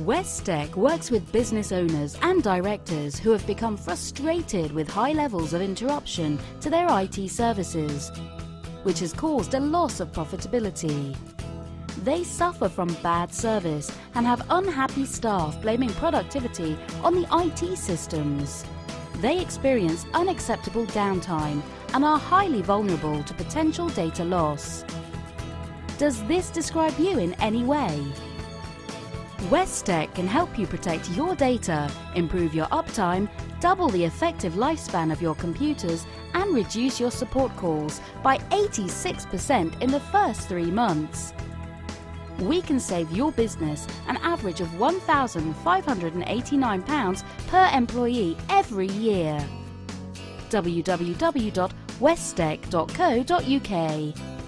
Westec works with business owners and directors who have become frustrated with high levels of interruption to their IT services, which has caused a loss of profitability. They suffer from bad service and have unhappy staff blaming productivity on the IT systems. They experience unacceptable downtime and are highly vulnerable to potential data loss. Does this describe you in any way? Westec can help you protect your data, improve your uptime, double the effective lifespan of your computers and reduce your support calls by 86% in the first three months. We can save your business an average of £1,589 per employee every year. www.westec.co.uk